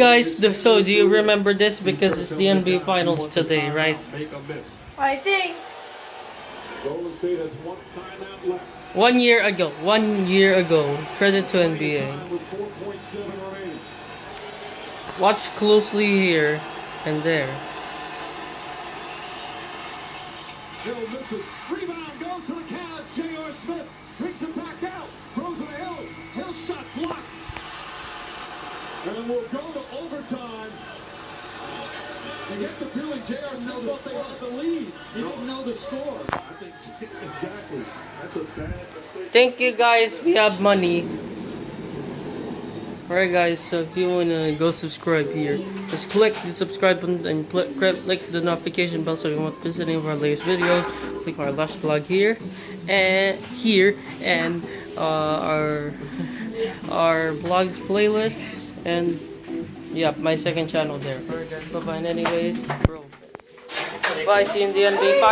Guys, so do you remember this? Because it's the NBA Finals today, right? Make a miss. I think Golden State has one timeout left. One year ago, one year ago, credit to NBA. Time with 4.7 remaining. Watch closely here and there. Hill misses. Rebound goes to the count. J.R. Smith And we'll go to overtime. You get the feeling J.R. Smith thought they had the lead. He didn't know the score. I think exactly. That's a bad mistake. Thank you guys, we have money. Alright guys, so if you wanna go subscribe here, just click the subscribe button and cl click the notification bell so you won't miss any of our latest videos. Click our last blog here and here and uh, our our blogs playlists and yeah, my second channel there. Bye bye. Anyways, bro. Bye. See you in the NBA.